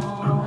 Oh.